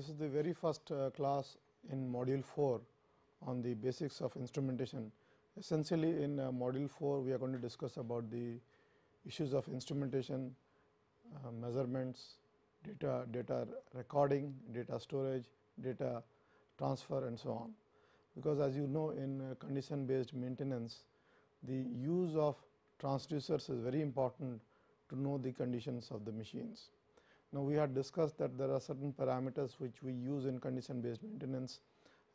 This is the very first uh, class in module 4 on the basics of instrumentation. Essentially in uh, module 4 we are going to discuss about the issues of instrumentation, uh, measurements, data, data recording, data storage, data transfer and so on. Because as you know in uh, condition based maintenance, the use of transducers is very important to know the conditions of the machines. Now, we had discussed that there are certain parameters which we use in condition based maintenance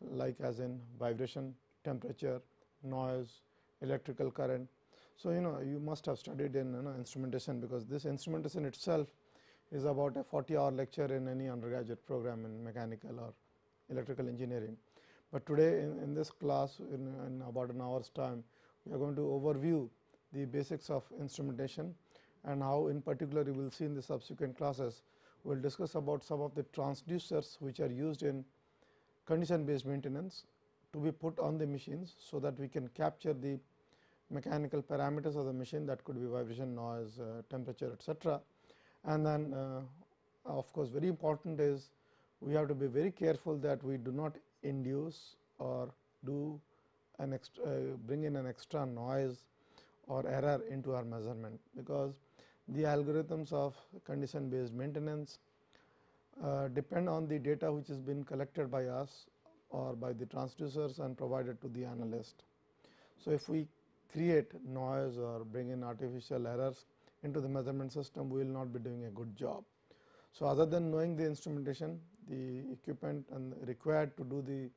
like as in vibration, temperature, noise, electrical current. So, you know you must have studied in you know, instrumentation because this instrumentation itself is about a 40 hour lecture in any undergraduate program in mechanical or electrical engineering. But today in, in this class in, in about an hour's time, we are going to overview the basics of instrumentation and how in particular you will see in the subsequent classes we will discuss about some of the transducers which are used in condition based maintenance to be put on the machines. So, that we can capture the mechanical parameters of the machine that could be vibration, noise, uh, temperature etcetera. And then uh, of course, very important is we have to be very careful that we do not induce or do an extra, uh, bring in an extra noise or error into our measurement, because the algorithms of condition based maintenance uh, depend on the data which has been collected by us or by the transducers and provided to the analyst. So, if we create noise or bring in artificial errors into the measurement system, we will not be doing a good job. So, other than knowing the instrumentation, the equipment and required to do the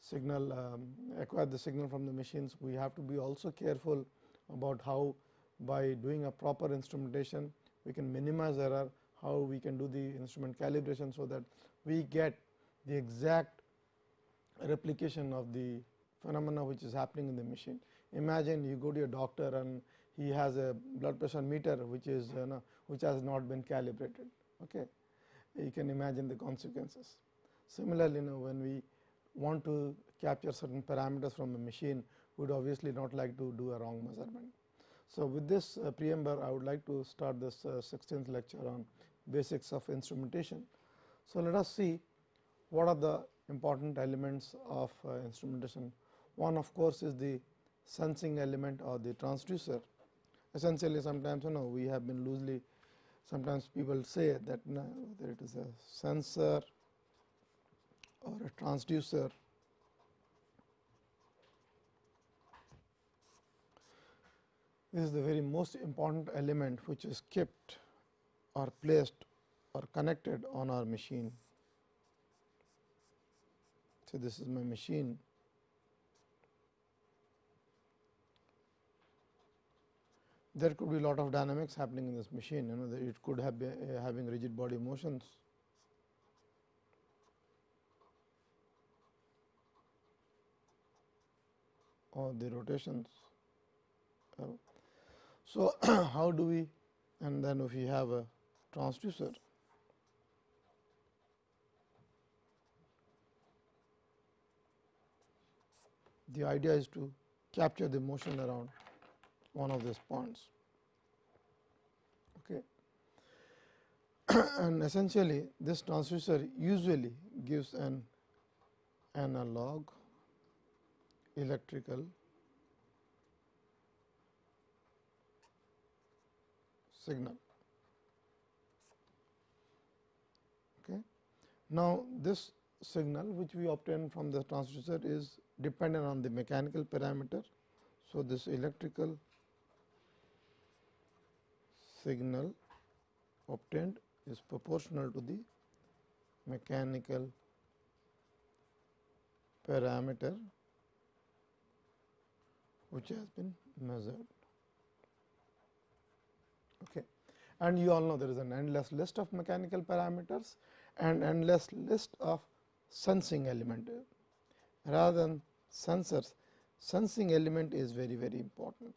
signal um, acquire the signal from the machines, we have to be also careful about how by doing a proper instrumentation, we can minimize error, how we can do the instrument calibration. So, that we get the exact replication of the phenomena which is happening in the machine. Imagine you go to your doctor and he has a blood pressure meter which is you know, which has not been calibrated. Okay. You can imagine the consequences. Similarly, you know, when we want to capture certain parameters from a machine, would obviously not like to do a wrong measurement. So, with this uh, preamble, I would like to start this uh, 16th lecture on basics of instrumentation. So, let us see what are the important elements of uh, instrumentation. One of course, is the sensing element or the transducer. Essentially, sometimes you know we have been loosely sometimes people say that you know, whether it is a sensor or a transducer This is the very most important element which is kept or placed or connected on our machine. So, this is my machine. There could be a lot of dynamics happening in this machine, you know, it could have been, uh, having rigid body motions. or the rotations. Uh, so, how do we and then if we have a transducer the idea is to capture the motion around one of these points. Okay. and essentially this transducer usually gives an analog electrical signal. Okay. Now, this signal which we obtain from the transducer is dependent on the mechanical parameter. So, this electrical signal obtained is proportional to the mechanical parameter which has been measured okay. and you all know there is an endless list of mechanical parameters and endless list of sensing element rather than sensors sensing element is very very important.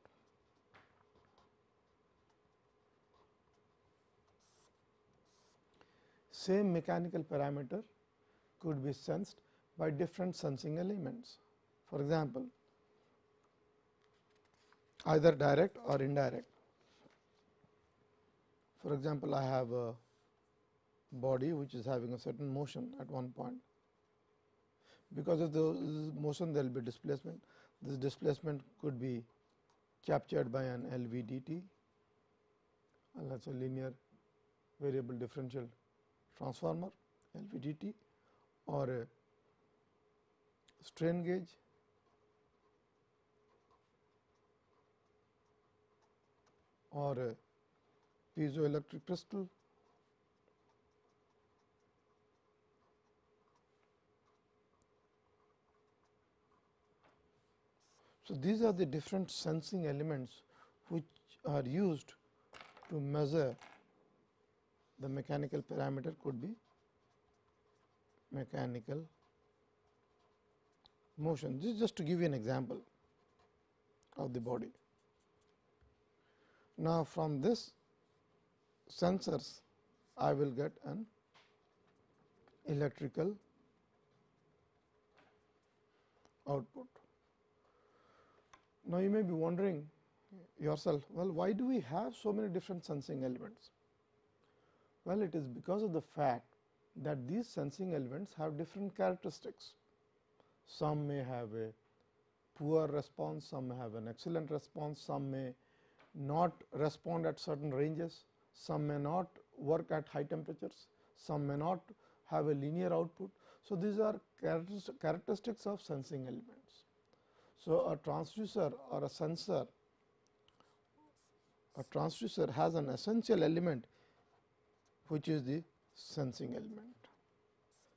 Same mechanical parameter could be sensed by different sensing elements. For example, either direct or indirect. For example, I have a body which is having a certain motion at one point. Because of the motion there will be displacement. This displacement could be captured by an LVDT and that is a linear variable differential transformer LVDT or a strain gauge or a piezoelectric crystal So, these are the different sensing elements which are used to measure the mechanical parameter could be mechanical motion. This is just to give you an example of the body. Now, from this sensors I will get an electrical output. Now, you may be wondering yourself, well, why do we have so many different sensing elements? Well, it is because of the fact that these sensing elements have different characteristics. Some may have a poor response, some may have an excellent response, some may not respond at certain ranges, some may not work at high temperatures, some may not have a linear output. So, these are characteristics of sensing elements. So, a transducer or a sensor, a transducer has an essential element which is the sensing element.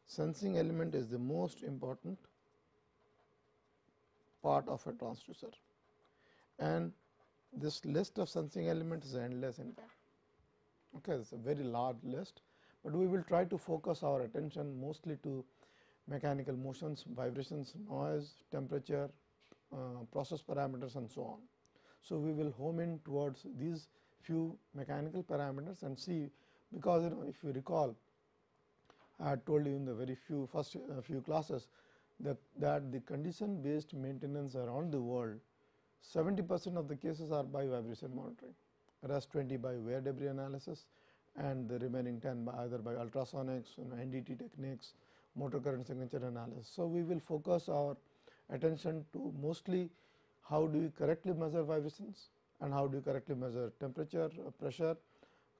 Sensing element is the most important part of a transducer and this list of sensing elements is endless in fact. Okay, it is a very large list, but we will try to focus our attention mostly to mechanical motions, vibrations, noise, temperature, uh, process parameters and so on. So, we will home in towards these few mechanical parameters and see because you know if you recall I had told you in the very few first uh, few classes that, that the condition based maintenance around the world 70 percent of the cases are by vibration monitoring, rest 20 by wear debris analysis and the remaining 10 by either by ultrasonics, you know, NDT techniques, motor current signature analysis. So, we will focus our attention to mostly how do you correctly measure vibrations and how do you correctly measure temperature, uh, pressure,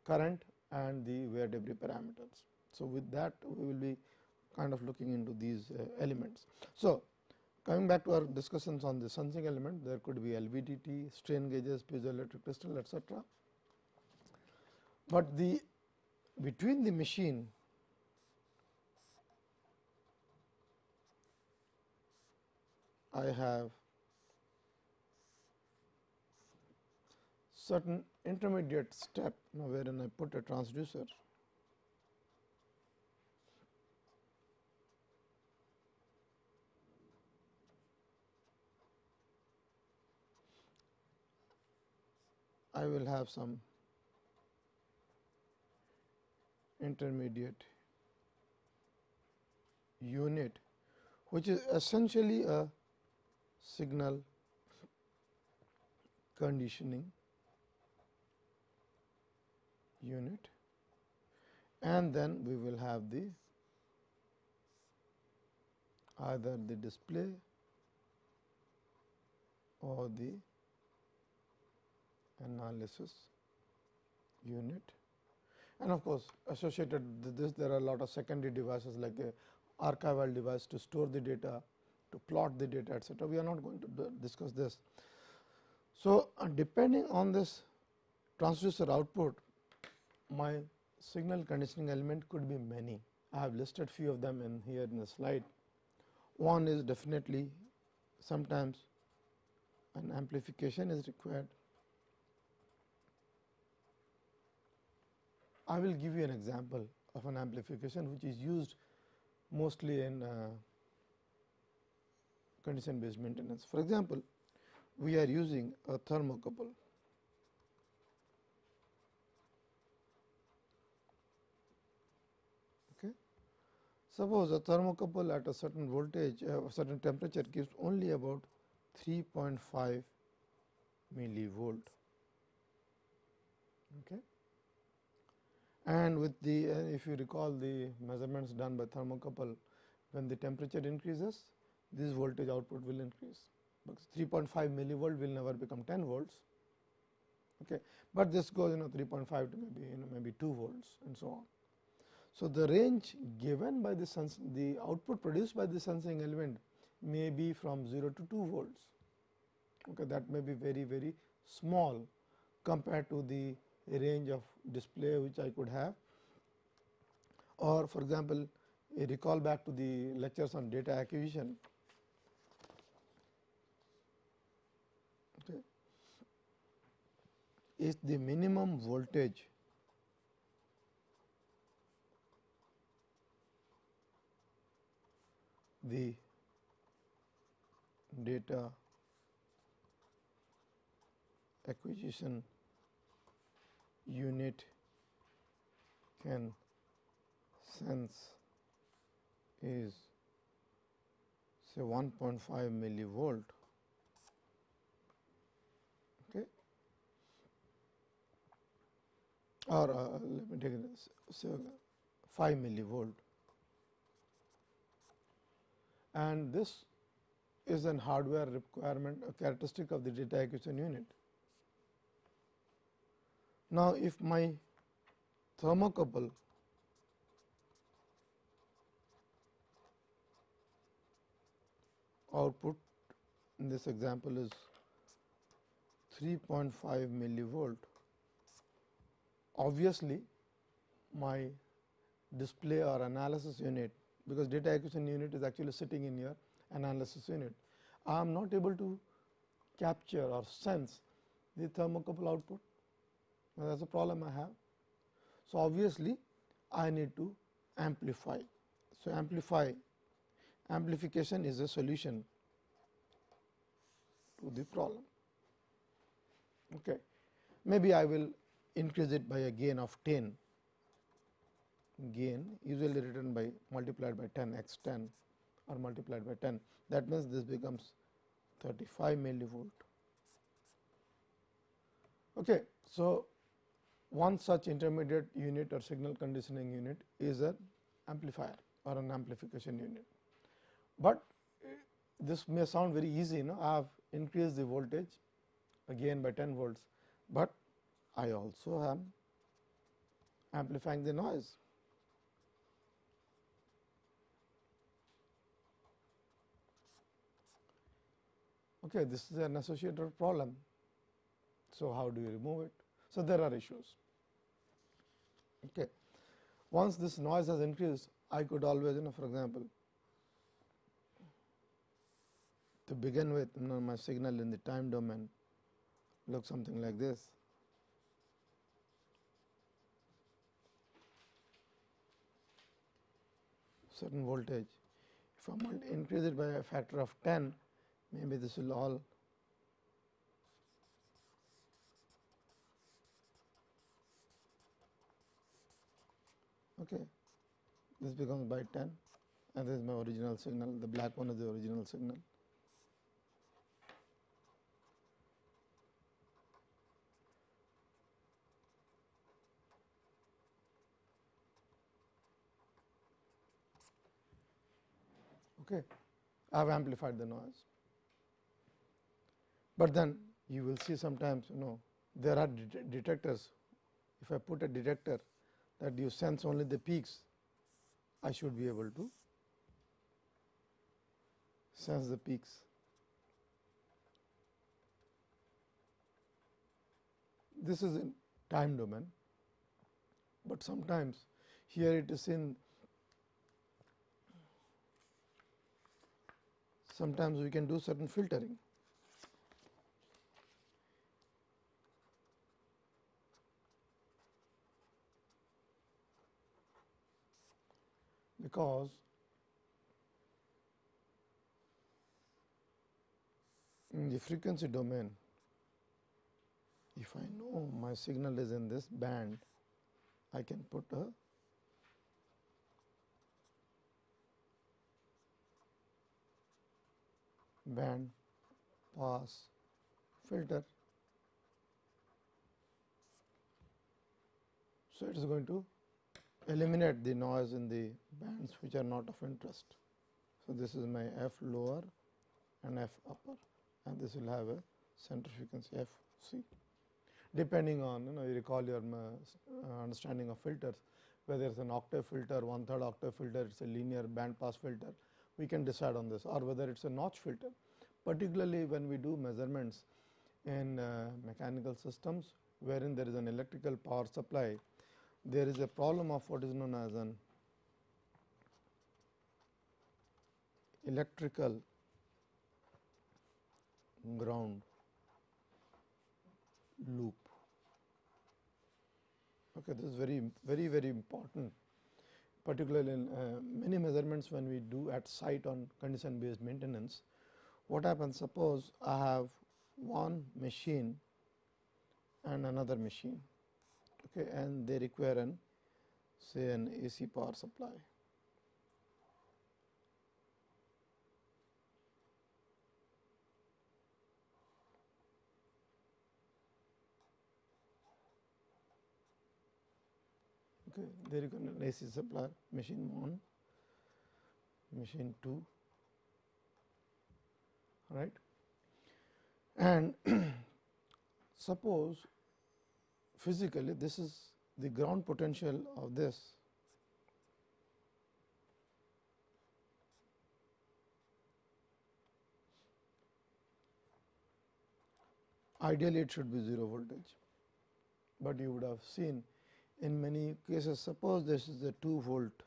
current and the wear debris parameters. So, with that we will be kind of looking into these uh, elements. So, coming back to our discussions on the sensing element there could be LVDT, strain gauges, piezoelectric crystal etc. But the between the machine I have certain intermediate step now wherein I put a transducer I will have some intermediate unit which is essentially a signal conditioning unit. And then we will have the either the display or the analysis unit and of course, associated with this there are a lot of secondary devices like a archival device to store the data to plot the data etc. We are not going to discuss this. So, uh, depending on this transducer output my signal conditioning element could be many. I have listed few of them in here in the slide. One is definitely sometimes an amplification is required. I will give you an example of an amplification which is used mostly in uh, condition based maintenance. For example, we are using a thermocouple. Okay. Suppose a thermocouple at a certain voltage, uh, certain temperature gives only about 3.5 millivolt. Okay. And with the if you recall the measurements done by thermocouple when the temperature increases this voltage output will increase. Because 3.5 millivolt will never become 10 volts. Okay? But this goes you know 3.5 to maybe you know maybe 2 volts and so on. So the range given by the sens the output produced by the sensing element may be from 0 to 2 volts. Okay? That may be very very small compared to the range of display which I could have or for example, a recall back to the lectures on data acquisition. Okay. Is the minimum voltage the data acquisition unit can sense is say 1.5 millivolt. Okay? Or uh, let me take it say 5 millivolt. And this is an hardware requirement a characteristic of the data acquisition unit now, if my thermocouple output in this example is 3.5 millivolt, obviously my display or analysis unit because data acquisition unit is actually sitting in your analysis unit. I am not able to capture or sense the thermocouple output now, that is a problem I have. So, obviously, I need to amplify. So, amplify amplification is a solution to the problem. Okay. Maybe I will increase it by a gain of 10 gain usually written by multiplied by 10 x 10 or multiplied by 10 that means this becomes 35 millivolt. Okay. So, one such intermediate unit or signal conditioning unit is an amplifier or an amplification unit. But eh, this may sound very easy, you know, I have increased the voltage again by 10 volts, but I also am amplifying the noise. Okay, this is an associated problem. So, how do you remove it? So, there are issues. Okay. Once this noise has increased, I could always you know for example, to begin with you know my signal in the time domain looks something like this. certain voltage. If I increase it by a factor of 10, maybe this will all okay. This becomes by 10 and this is my original signal. The black one is the original signal. Okay. I have amplified the noise. But then you will see sometimes you know there are detectors. If i put a detector that you sense only the peaks, I should be able to sense the peaks. This is in time domain, but sometimes here it is in sometimes we can do certain filtering. Because in the frequency domain, if I know my signal is in this band, I can put a band pass filter. So, it is going to eliminate the noise in the bands which are not of interest. So, this is my f lower and f upper and this will have a center frequency f c. Depending on you know you recall your uh, understanding of filters whether it is an octave filter, one third octave filter, it is a linear band pass filter, we can decide on this or whether it is a notch filter. Particularly when we do measurements in uh, mechanical systems wherein there is an electrical power supply, there is a problem of what is known as an electrical ground loop. Okay, this is very very very important particularly in uh, many measurements when we do at site on condition based maintenance. What happens suppose I have one machine and another machine okay, and they require an say an AC power supply. okay, there you can AC supply machine 1, machine 2 right and suppose physically this is the ground potential of this ideally it should be 0 voltage, but you would have seen in many cases suppose this is a 2 volt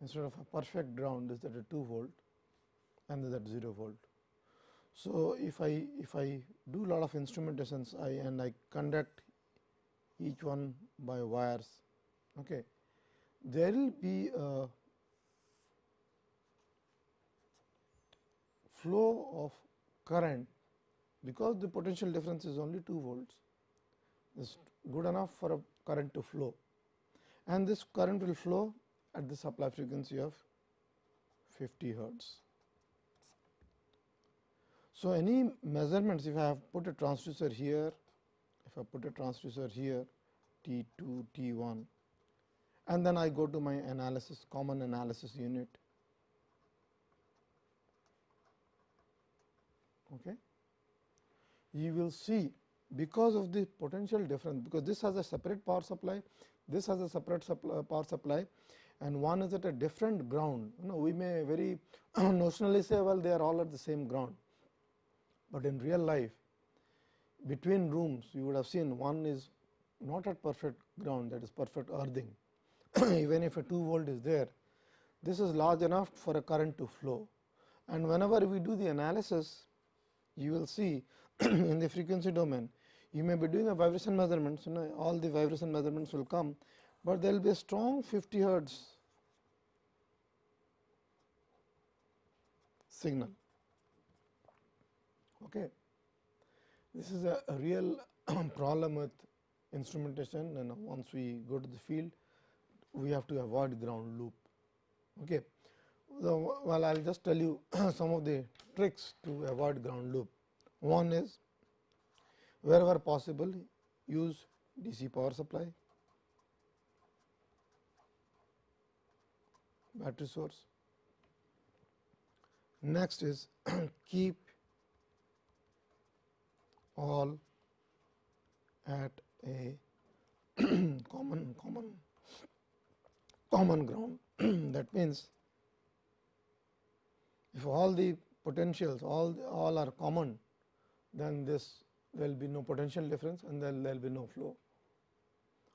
instead of a perfect ground is that a 2 volt and that 0 volt. So, if I if I do lot of instrumentations I and I conduct each one by wires. Okay. There will be a flow of current because the potential difference is only 2 volts. Is good enough for a current to flow. And this current will flow at the supply frequency of 50 hertz. So, any measurements if I have put a transducer here, if I put a transducer here T 2, T 1 and then I go to my analysis common analysis unit. Okay. You will see because of the potential difference because this has a separate power supply, this has a separate supply, uh, power supply and one is at a different ground. You know, we may very notionally say well they are all at the same ground, but in real life between rooms you would have seen one is not at perfect ground that is perfect earthing even if a 2 volt is there this is large enough for a current to flow and whenever we do the analysis you will see in the frequency domain you may be doing a vibration measurements, you know, all the vibration measurements will come, but there will be a strong 50 hertz signal. Okay. This is a, real problem with instrumentation and once we go to the field, we have to avoid ground loop. Okay. Well, I will just tell you some of the tricks to avoid ground loop. One is wherever possible use DC power supply, battery source. Next is keep all at a common common common ground that means if all the potentials all all are common then this there will be no potential difference and then there will be no flow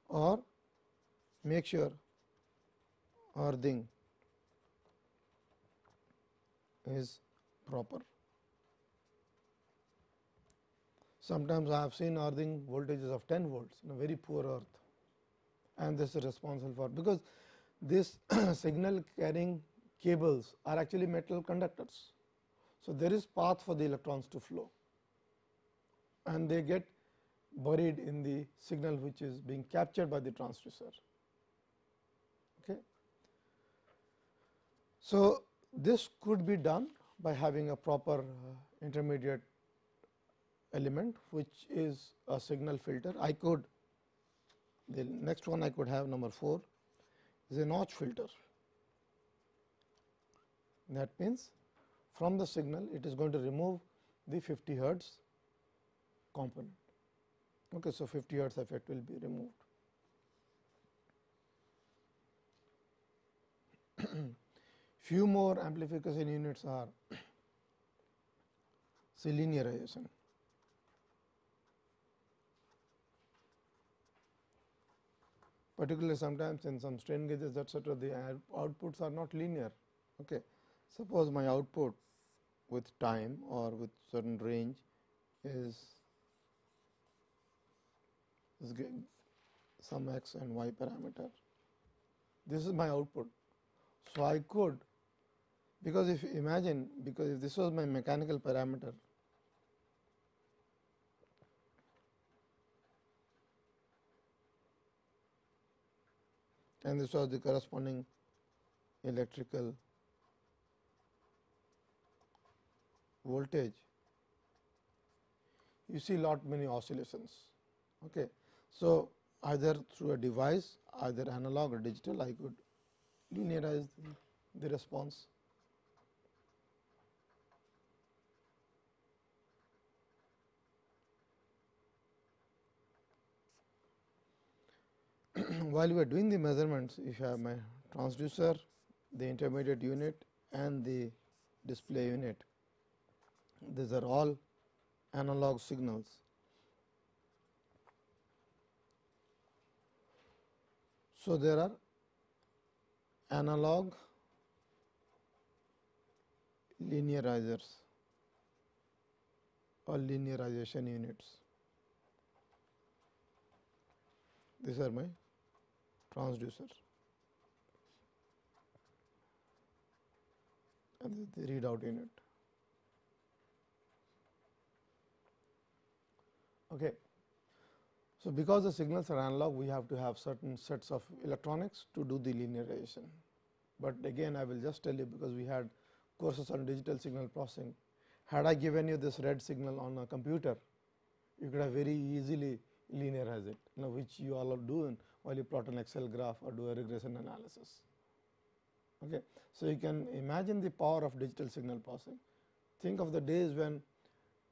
or make sure earthing is proper. Sometimes I have seen earthing voltages of 10 volts in a very poor earth and this is responsible for because this signal carrying cables are actually metal conductors. So, there is path for the electrons to flow and they get buried in the signal which is being captured by the transducer. Okay. So, this could be done by having a proper uh, intermediate element which is a signal filter. I could The next one I could have number 4 is a notch filter. That means, from the signal it is going to remove the 50 hertz component. Okay, so, 50 hertz effect will be removed. Few more amplification units are say Particularly sometimes in some strain gauges etcetera, the outputs are not linear. Okay. Suppose my output with time or with certain range is, is some x and y parameter. This is my output. So, I could because if you imagine because if this was my mechanical parameter and this was the corresponding electrical voltage, you see lot many oscillations. Okay. So, either through a device either analog or digital I could linearize the, the response. While we are doing the measurements, if you have my transducer, the intermediate unit and the display unit, these are all analog signals. So, there are analog linearizers or linearization units. These are my transducer and the readout unit. Okay. So, because the signals are analog, we have to have certain sets of electronics to do the linearization. But again, I will just tell you because we had courses on digital signal processing. Had I given you this red signal on a computer, you could have very easily linearize it, you know, which you all are doing while you plot an Excel graph or do a regression analysis. Okay. So, you can imagine the power of digital signal processing. Think of the days when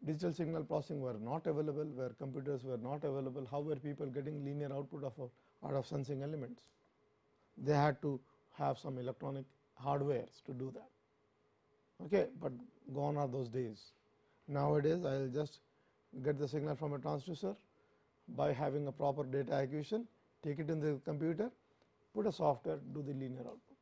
digital signal processing were not available, where computers were not available, how were people getting linear output of out of sensing elements? They had to have some electronic hardwares to do that. Okay, but gone are those days. Nowadays, I will just get the signal from a transducer by having a proper data acquisition, take it in the computer, put a software, do the linear output.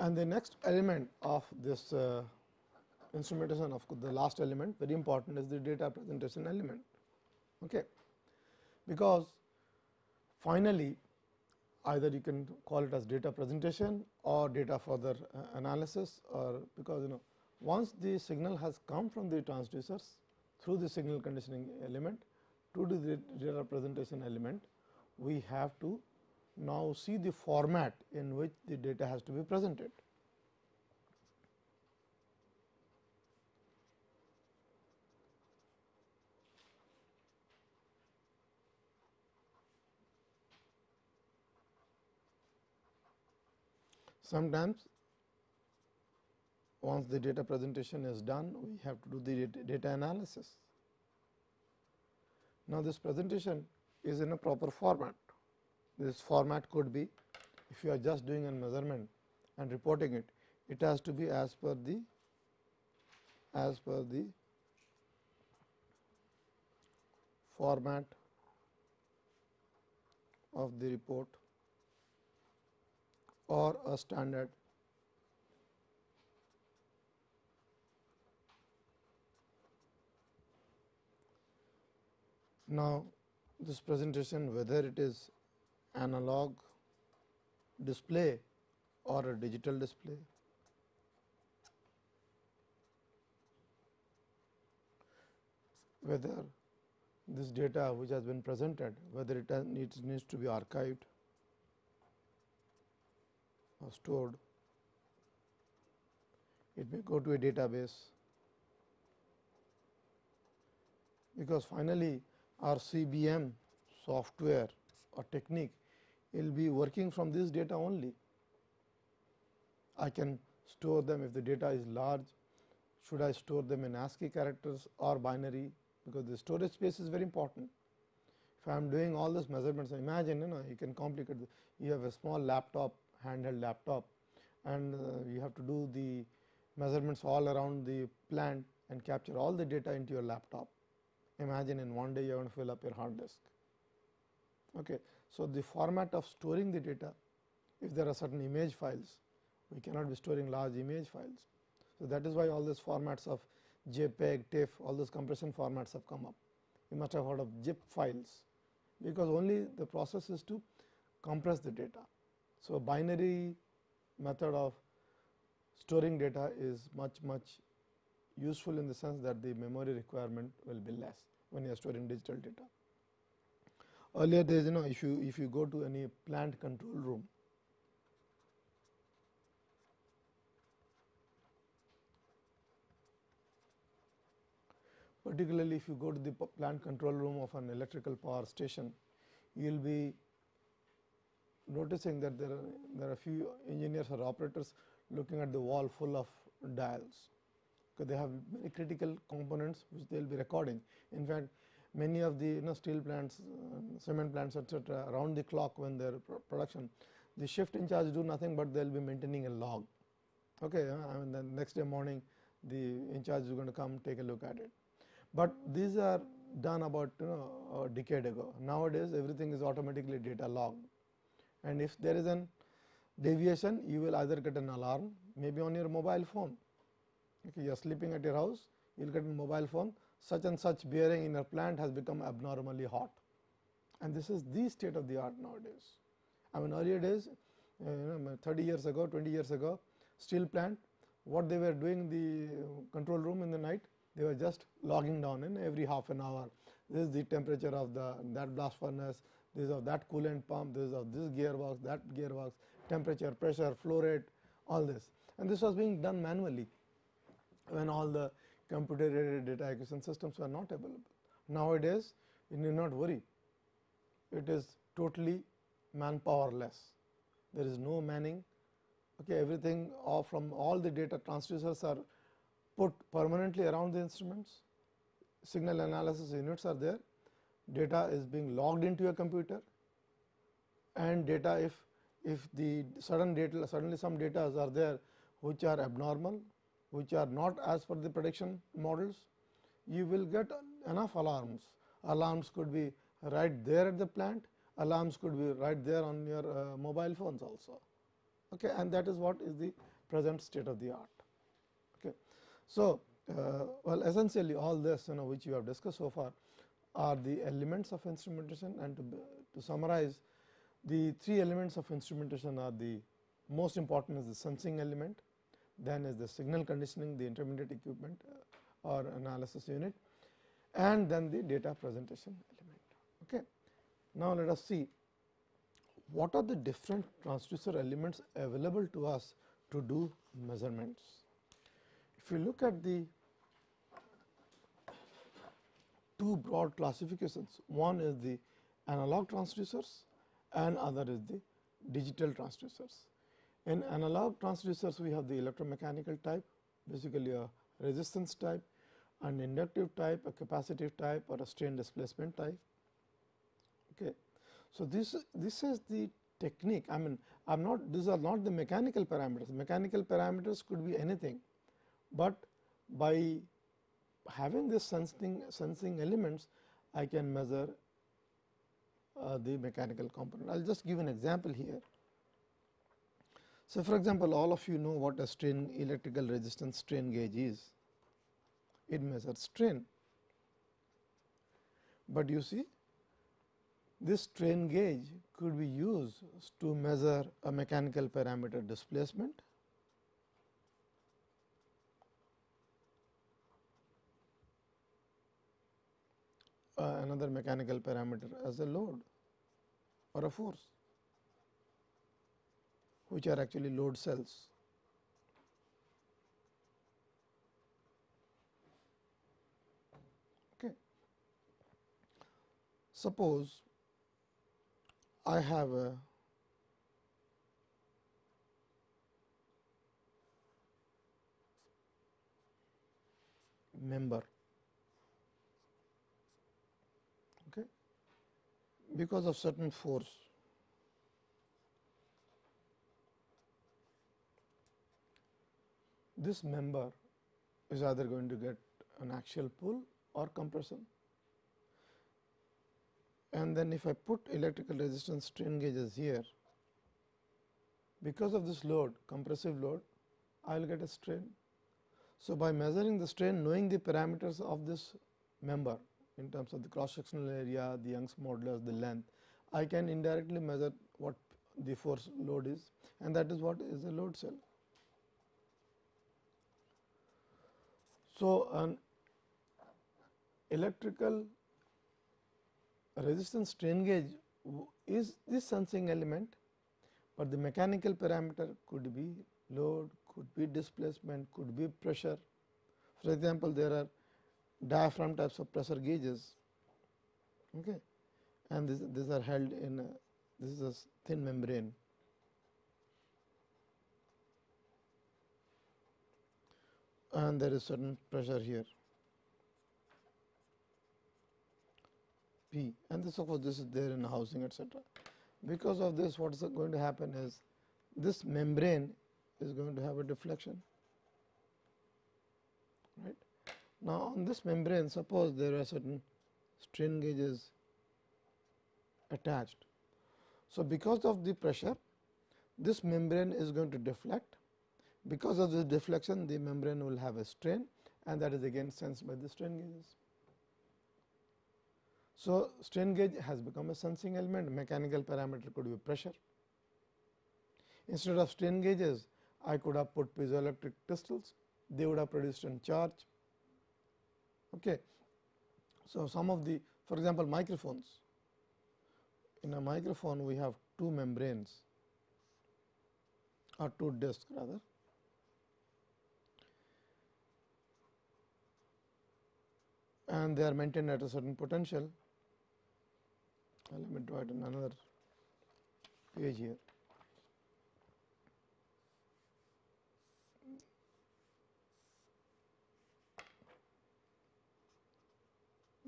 And the next element of this uh, instrumentation of the last element very important is the data presentation element. Okay. Because finally, either you can call it as data presentation or data further uh, analysis or because you know once the signal has come from the transducers through the signal conditioning element to the data presentation element, we have to now see the format in which the data has to be presented. Sometimes once the data presentation is done, we have to do the data analysis. Now, this presentation is in a proper format. This format could be if you are just doing a measurement and reporting it, it has to be as per the as per the format of the report or a standard Now, this presentation whether it is analog display or a digital display. Whether this data which has been presented, whether it needs, needs to be archived or stored, it may go to a database, because finally, our CBM software or technique will be working from this data only. I can store them if the data is large, should I store them in ASCII characters or binary, because the storage space is very important. If I am doing all these measurements, imagine you know you can complicate, you have a small laptop, handheld laptop and uh, you have to do the measurements all around the plant and capture all the data into your laptop. Imagine in one day you going to fill up your hard disk. Okay. So, the format of storing the data, if there are certain image files, we cannot be storing large image files. So, that is why all these formats of JPEG, TIFF, all those compression formats have come up. You must have heard of zip files, because only the process is to compress the data. So, binary method of storing data is much much useful in the sense that the memory requirement will be less when you are storing digital data. Earlier days you know if you if you go to any plant control room particularly if you go to the plant control room of an electrical power station, you will be noticing that there are there are few engineers or operators looking at the wall full of dials because they have many critical components which they will be recording. In fact, many of the you know steel plants, uh, cement plants etc., around the clock when they are production, the shift in charge do nothing, but they will be maintaining a log. Okay, uh, I mean the next day morning the in charge is going to come take a look at it. But these are done about you know a decade ago. Nowadays, everything is automatically data logged and if there is an deviation you will either get an alarm maybe on your mobile phone. You are sleeping at your house you will get a mobile phone. Such and such bearing in your plant has become abnormally hot. And this is the state of the art nowadays. I mean earlier days uh, you know 30 years ago 20 years ago steel plant what they were doing in the control room in the night they were just logging down in every half an hour. This is the temperature of the that blast furnace. This is of that coolant pump. This is of this gearbox that gearbox. Temperature pressure flow rate all this. And this was being done manually when all the computer aided data acquisition systems were not available. Nowadays, you need not worry, it is totally manpower less. There is no manning, okay, everything all from all the data transducers are put permanently around the instruments, signal analysis units are there, data is being logged into a computer. And data if if the sudden data suddenly some data are there which are abnormal which are not as per the prediction models, you will get enough alarms. Alarms could be right there at the plant, alarms could be right there on your uh, mobile phones also. Okay, and that is what is the present state of the art. Okay. So, uh, well essentially all this you know which you have discussed so far are the elements of instrumentation and to, to summarize the three elements of instrumentation are the most important is the sensing element, then is the signal conditioning the intermediate equipment uh, or analysis unit and then the data presentation element. Okay. Now, let us see what are the different transducer elements available to us to do measurements. If you look at the two broad classifications, one is the analog transducers and other is the digital transducers. In analog transducers, we have the electromechanical type, basically a resistance type, an inductive type, a capacitive type or a strain displacement type. Okay. So, this this is the technique. I mean, I am not these are not the mechanical parameters. Mechanical parameters could be anything, but by having this sensing sensing elements, I can measure uh, the mechanical component. I will just give an example here. So, for example, all of you know what a strain electrical resistance strain gauge is. It measures strain, but you see this strain gauge could be used to measure a mechanical parameter displacement. Uh, another mechanical parameter as a load or a force which are actually load cells. Okay. Suppose I have a member okay because of certain force This member is either going to get an axial pull or compression. And then if I put electrical resistance strain gauges here, because of this load compressive load, I will get a strain so, by measuring the strain knowing the parameters of this member in terms of the cross sectional area, the Young's modulus, the length, I can indirectly measure what the force load is and that is what is a load cell. So, an electrical resistance strain gauge is this sensing element, but the mechanical parameter could be load, could be displacement, could be pressure. For example, there are diaphragm types of pressure gauges okay. and this, these are held in a, this is a thin membrane. And there is certain pressure here P and this of course, this is there in housing etcetera. Because of this what is going to happen is this membrane is going to have a deflection. Right. Now, on this membrane suppose there are certain strain gauges attached. So, because of the pressure this membrane is going to deflect because of this deflection the membrane will have a strain and that is again sensed by the strain gauges. So, strain gauge has become a sensing element mechanical parameter could be pressure. Instead of strain gauges I could have put piezoelectric crystals, they would have produced a charge. Okay. So, some of the for example, microphones. In a microphone we have two membranes or two discs rather. And they are maintained at a certain potential. Let me draw it in another page here.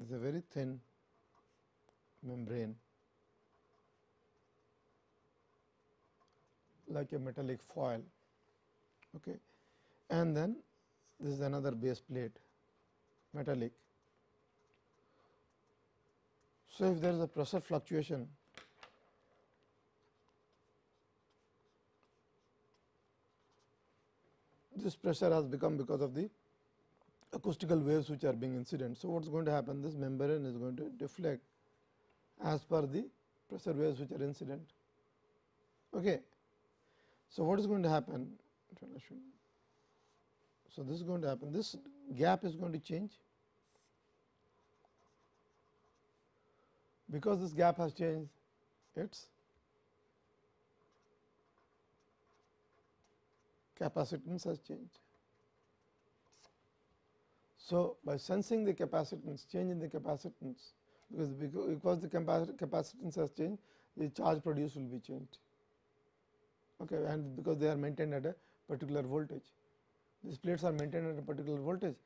is a very thin membrane like a metallic foil okay. and then this is another base plate metallic. So, if there is a pressure fluctuation this pressure has become because of the acoustical waves which are being incident. So, what is going to happen? This membrane is going to deflect as per the pressure waves which are incident. Okay. So, what is going to happen? So, this is going to happen. This gap is going to change because this gap has changed its capacitance has changed. So, by sensing the capacitance, change in the capacitance, because because the capacitance has changed, the charge produced will be changed. Okay, and because they are maintained at a particular voltage, these plates are maintained at a particular voltage.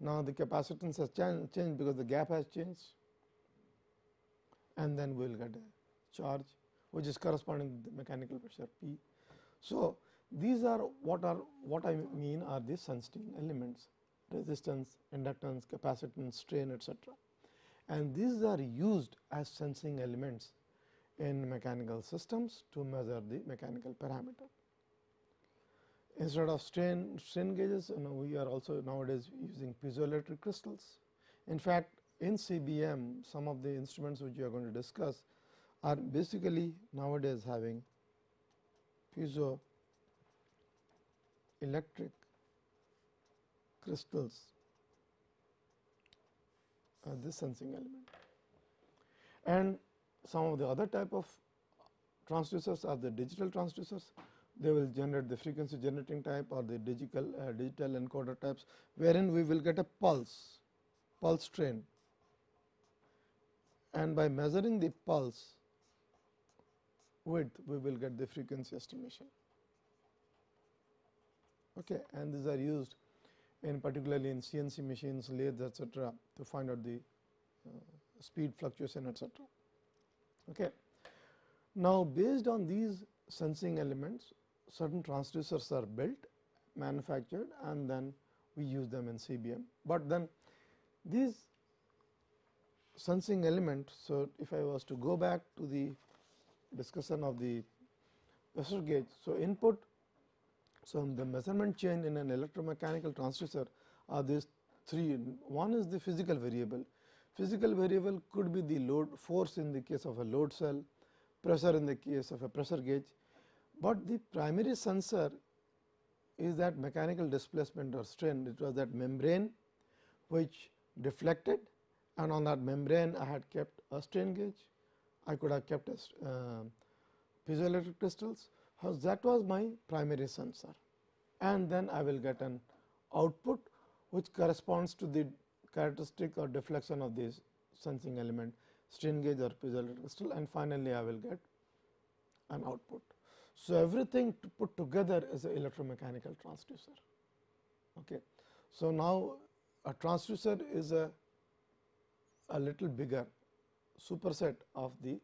Now, the capacitance has changed because the gap has changed, and then we will get a charge which is corresponding to the mechanical pressure P. So, these are what are what I mean are the sensing elements resistance, inductance, capacitance, strain etc. And these are used as sensing elements in mechanical systems to measure the mechanical parameter. Instead of strain, strain gauges, you know, we are also nowadays using piezoelectric crystals. In fact, in CBM, some of the instruments which we are going to discuss are basically nowadays having piezoelectric crystals as this sensing element. And some of the other type of transducers are the digital transducers. They will generate the frequency generating type or the digital uh, digital encoder types, wherein we will get a pulse, pulse train. And by measuring the pulse width we will get the frequency estimation. Okay, and these are used in particularly in CNC machines, lathes etc., to find out the uh, speed fluctuation etc. Okay. Now, based on these sensing elements certain transducers are built manufactured and then we use them in CBM, but then these sensing element. So, if I was to go back to the discussion of the pressure gauge. So, input so, the measurement chain in an electromechanical transducer are these three. One is the physical variable. Physical variable could be the load force in the case of a load cell, pressure in the case of a pressure gauge, but the primary sensor is that mechanical displacement or strain. It was that membrane which deflected and on that membrane I had kept a strain gauge. I could have kept a uh, piezoelectric crystals that was my primary sensor and then I will get an output which corresponds to the characteristic or deflection of this sensing element strain gauge or piezoelectric crystal and finally, I will get an output. So, everything to put together is an electromechanical transducer. Okay. So, now a transducer is a, a little bigger superset of the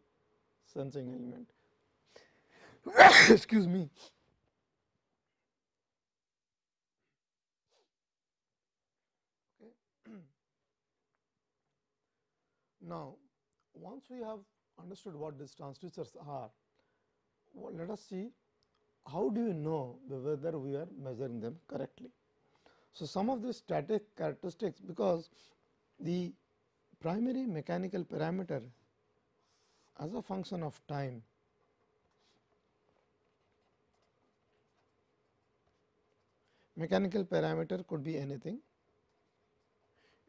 sensing element excuse me. Now, once we have understood what these transducers are, well, let us see how do you know whether we are measuring them correctly. So, some of the static characteristics because the primary mechanical parameter as a function of time Mechanical parameter could be anything.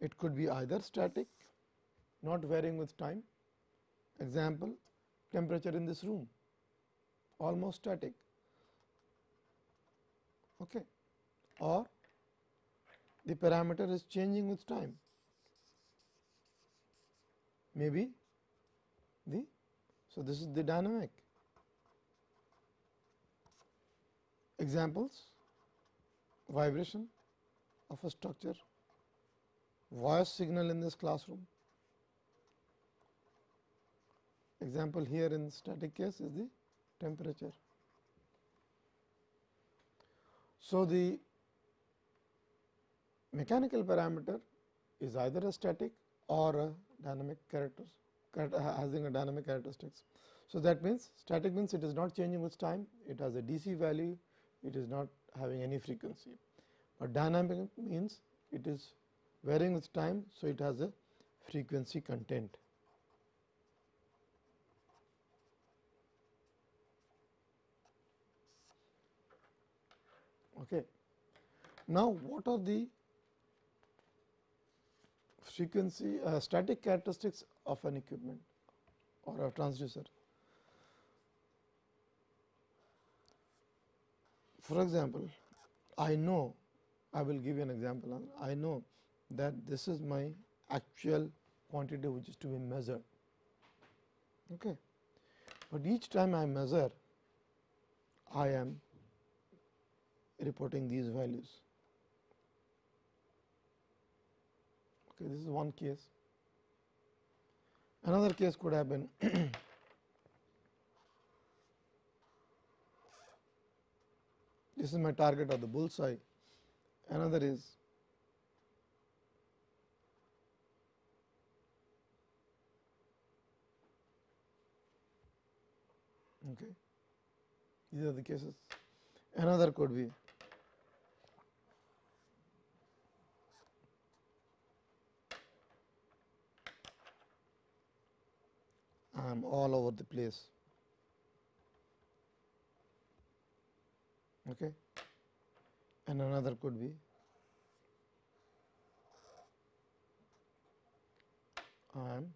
It could be either static, not varying with time. Example, temperature in this room, almost static. Okay. Or the parameter is changing with time. Maybe the, so this is the dynamic. Examples vibration of a structure, voice signal in this classroom. Example here in static case is the temperature. So, the mechanical parameter is either a static or a dynamic character having a dynamic characteristics. So, that means static means it is not changing with time, it has a DC value, it is not having any frequency, but dynamic means it is varying with time. So, it has a frequency content. Okay. Now, what are the frequency uh, static characteristics of an equipment or a transducer? For example, I know I will give you an example. I know that this is my actual quantity which is to be measured. Okay. But each time I measure, I am reporting these values. Okay, this is one case. Another case could have been This is my target of the bullseye. Another is okay. These are the cases. Another could be I am all over the place. okay. and another could be I am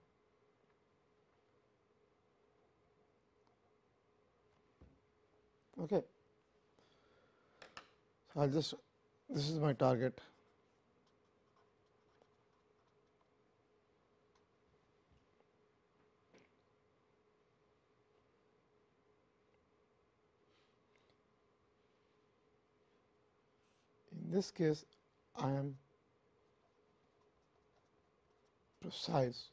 okay. So, I will just this is my target this case, I am precise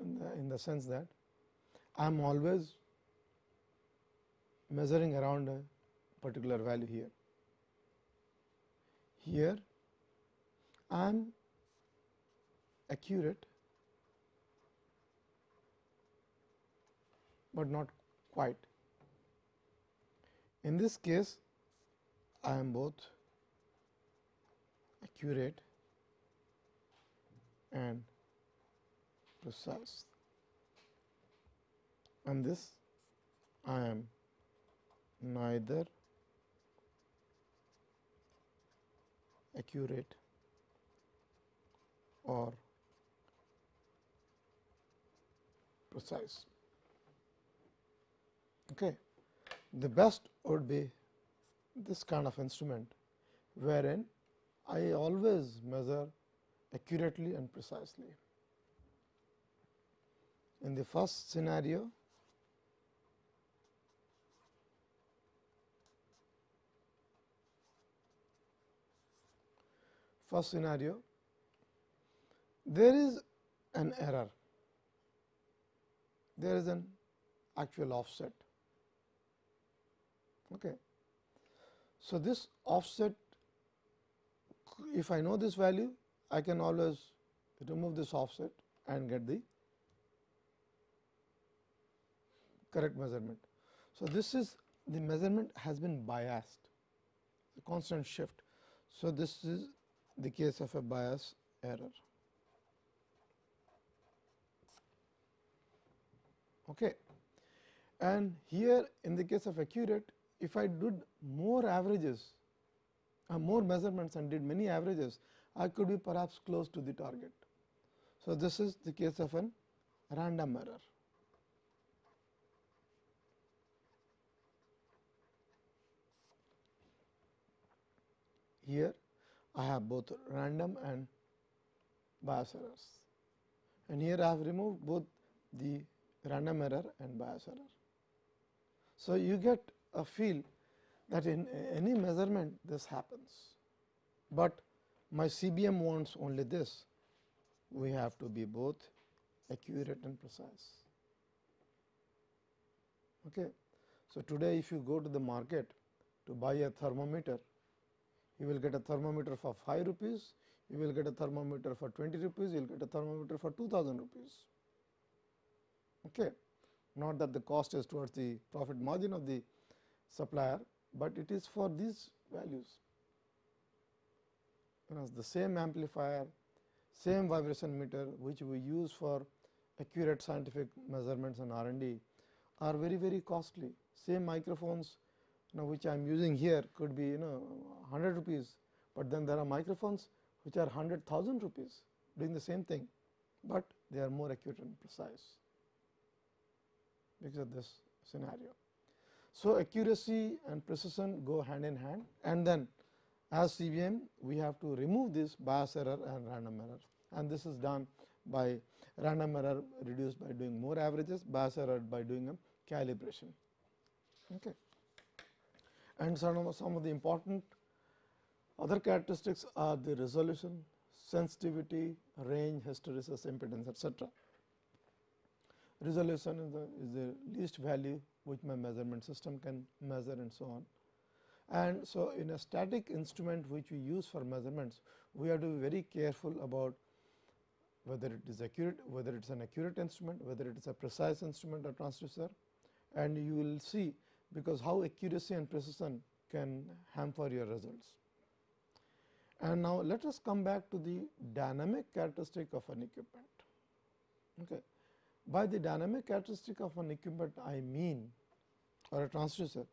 in the, in the sense that I am always measuring around a particular value here. Here I am accurate, but not quite. In this case, I am both accurate and precise and this I am neither accurate or precise. Okay. The best would be this kind of instrument, wherein I always measure accurately and precisely. In the first scenario, first scenario, there is an error, there is an actual offset. Okay. So, this offset if I know this value I can always remove this offset and get the correct measurement. So, this is the measurement has been biased the constant shift. So, this is the case of a bias error. Okay. And here in the case of accurate if I did more averages uh, more measurements and did many averages, I could be perhaps close to the target. So, this is the case of an random error. Here I have both random and bias errors and here I have removed both the random error and bias error. So, you get a feel that in any measurement this happens, but my CBM wants only this we have to be both accurate and precise. Okay. So, today if you go to the market to buy a thermometer, you will get a thermometer for 5 rupees, you will get a thermometer for 20 rupees, you will get a thermometer for 2000 rupees. Okay. Not that the cost is towards the profit margin of the supplier, but it is for these values. Know, the same amplifier, same vibration meter which we use for accurate scientific measurements and R and D are very very costly. Same microphones you know, which I am using here could be you know 100 rupees, but then there are microphones which are 100,000 rupees doing the same thing, but they are more accurate and precise because of this scenario. So, accuracy and precision go hand in hand and then as CBM we have to remove this bias error and random error and this is done by random error reduced by doing more averages, bias error by doing a calibration. Okay. And some of, some of the important other characteristics are the resolution, sensitivity, range, hysteresis, impedance etcetera. Resolution is the, is the least value which my measurement system can measure and so on. And so, in a static instrument which we use for measurements, we have to be very careful about whether it is accurate, whether it is an accurate instrument, whether it is a precise instrument or transducer and you will see because how accuracy and precision can hamper your results. And now, let us come back to the dynamic characteristic of an equipment. Okay. By the dynamic characteristic of an equipment I mean or a transducer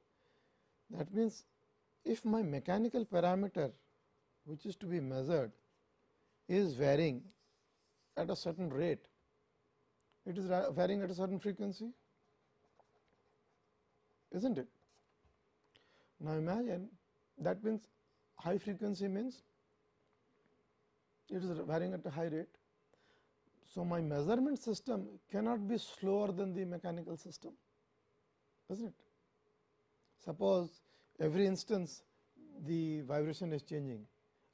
that means if my mechanical parameter which is to be measured is varying at a certain rate, it is varying at a certain frequency is not it. Now, imagine that means high frequency means it is varying at a high rate so, my measurement system cannot be slower than the mechanical system, is not it? Suppose every instance the vibration is changing.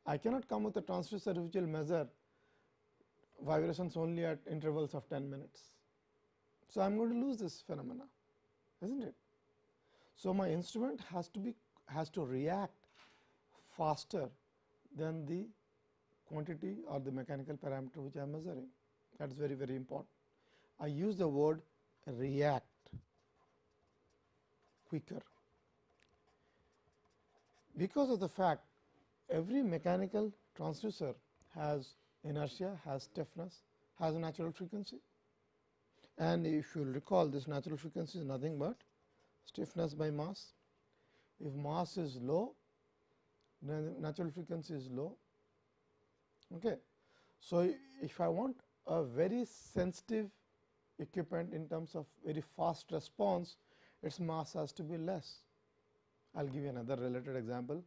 I cannot come with a transducer which will measure vibrations only at intervals of 10 minutes. So, I am going to lose this phenomena is not it. So, my instrument has to be has to react faster than the quantity or the mechanical parameter which I am measuring that is very very important. I use the word react quicker because of the fact every mechanical transducer has inertia, has stiffness, has a natural frequency. And if you recall this natural frequency is nothing but stiffness by mass. If mass is low, natural frequency is low. Okay. So, if I want a very sensitive equipment in terms of very fast response, its mass has to be less. I will give you another related example.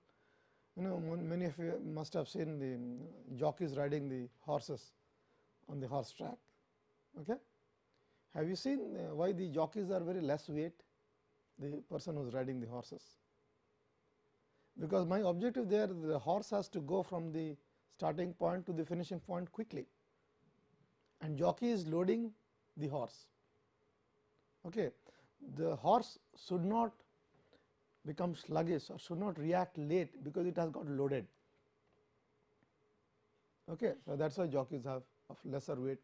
You know many of you must have seen the jockeys riding the horses on the horse track. Okay. Have you seen uh, why the jockeys are very less weight the person who is riding the horses? Because my objective there the horse has to go from the starting point to the finishing point quickly and jockey is loading the horse. Okay. The horse should not become sluggish or should not react late because it has got loaded. Okay. So, that is why jockeys have of lesser weight.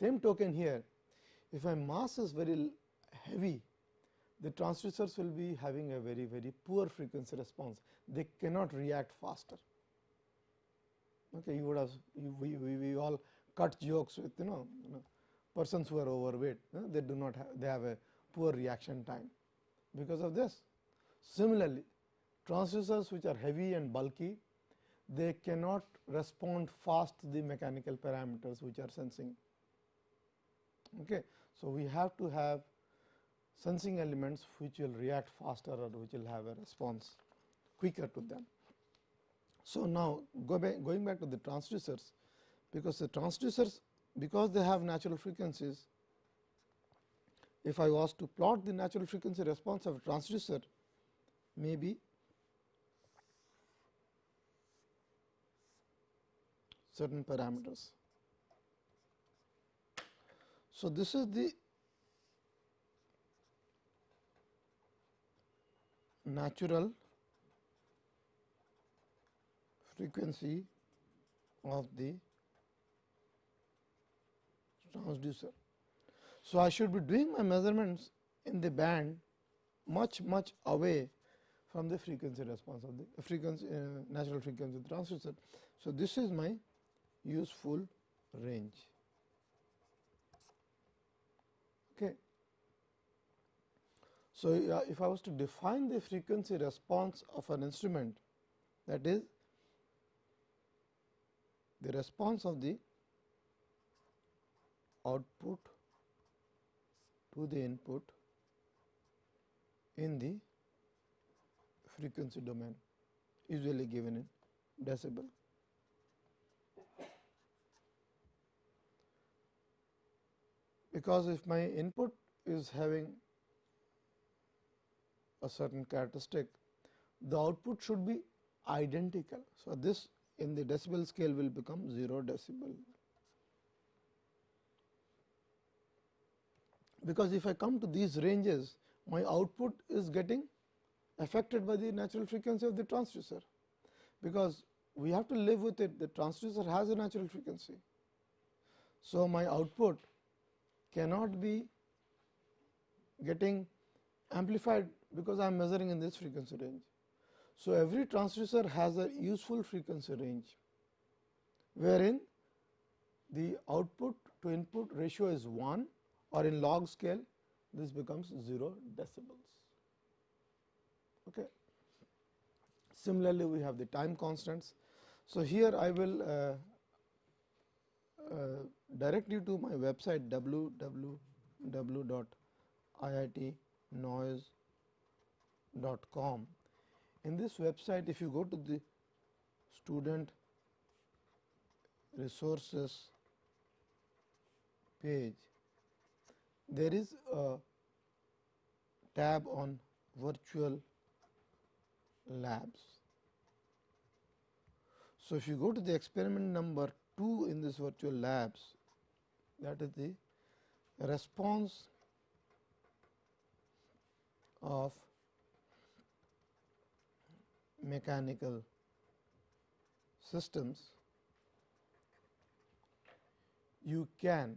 Same token here, if my mass is very heavy, the transducers will be having a very very poor frequency response. They cannot react faster. Okay, you would have you, we, we, we all cut jokes with you know, you know persons who are overweight, you know, they do not have they have a poor reaction time because of this. Similarly, transducers which are heavy and bulky, they cannot respond fast to the mechanical parameters which are sensing. Okay. So, we have to have sensing elements which will react faster or which will have a response quicker to them. So, now go back, going back to the transducers, because the transducers because they have natural frequencies, if I was to plot the natural frequency response of a transducer, maybe certain parameters. So, this is the natural frequency of the transducer. So, I should be doing my measurements in the band much much away from the frequency response of the frequency uh, natural frequency transducer. So, this is my useful range. Okay. So, uh, if I was to define the frequency response of an instrument that is the response of the output to the input in the frequency domain usually given in decibel. Because if my input is having a certain characteristic, the output should be identical. So, this in the decibel scale will become 0 decibel. Because if I come to these ranges, my output is getting affected by the natural frequency of the transducer, because we have to live with it the transducer has a natural frequency. So, my output cannot be getting amplified because I am measuring in this frequency range. So, every transducer has a useful frequency range, wherein the output to input ratio is 1 or in log scale this becomes 0 decibels. Okay. Similarly, we have the time constants. So, here I will uh, uh, direct you to my website www.iitnoise.com. In this website, if you go to the student resources page, there is a tab on virtual labs. So, if you go to the experiment number 2 in this virtual labs that is the response of mechanical systems, you can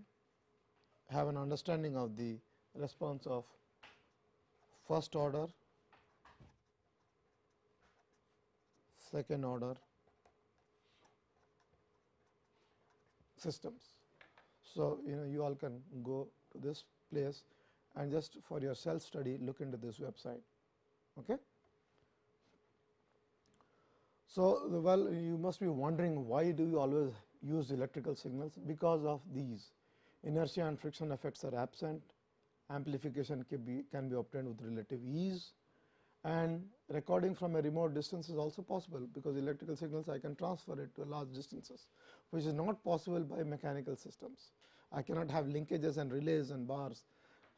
have an understanding of the response of first order, second order systems. So, you know you all can go to this place and just for your self study look into this website. Okay. So, well you must be wondering why do you always use electrical signals because of these inertia and friction effects are absent, amplification can be, can be obtained with relative ease and recording from a remote distance is also possible because electrical signals I can transfer it to large distances which is not possible by mechanical systems. I cannot have linkages and relays and bars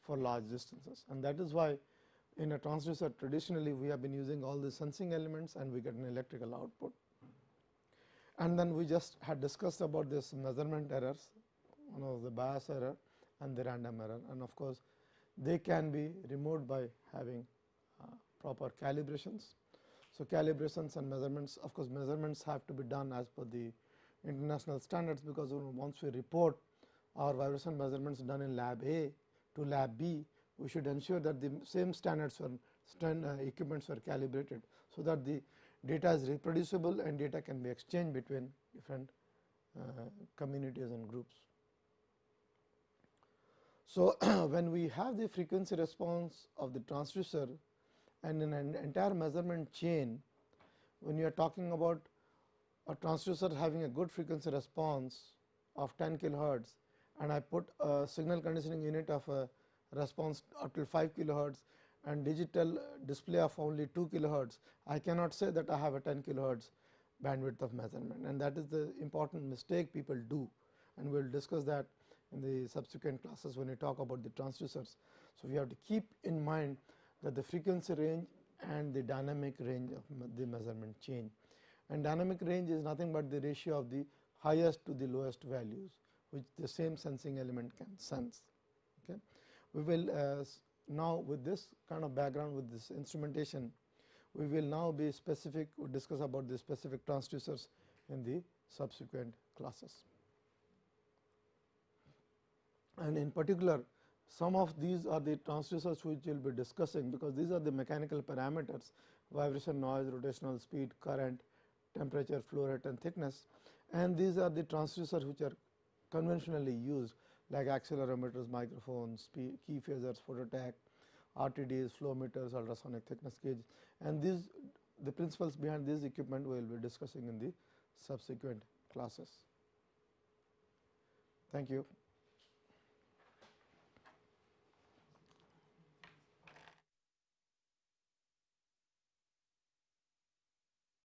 for large distances and that is why in a transducer traditionally we have been using all the sensing elements and we get an electrical output. And then we just had discussed about this measurement errors, one of the bias error and the random error and of course, they can be removed by having uh, proper calibrations. So, calibrations and measurements of course, measurements have to be done as per the international standards because once we report our vibration measurements done in lab A to lab B, we should ensure that the same standards or stand, uh, equipments were calibrated. So, that the data is reproducible and data can be exchanged between different uh, communities and groups. So, when we have the frequency response of the transducer and in an entire measurement chain, when you are talking about a transducer having a good frequency response of 10 kilohertz and I put a signal conditioning unit of a response up till 5 kilohertz and digital display of only 2 kilohertz, I cannot say that I have a 10 kilohertz bandwidth of measurement. And that is the important mistake people do. And we will discuss that in the subsequent classes when we talk about the transducers. So, we have to keep in mind that the frequency range and the dynamic range of the measurement chain and dynamic range is nothing but the ratio of the highest to the lowest values which the same sensing element can sense. Okay. We will uh, now with this kind of background with this instrumentation, we will now be specific we will discuss about the specific transducers in the subsequent classes. And in particular, some of these are the transducers which we will be discussing because these are the mechanical parameters vibration, noise, rotational speed, current, temperature, flow rate and thickness and these are the transducers which are conventionally used like accelerometers, microphones, Keyphasors, phototach, RTDs, flow meters, ultrasonic thickness gauge and these the principles behind this equipment we will be discussing in the subsequent classes. Thank you.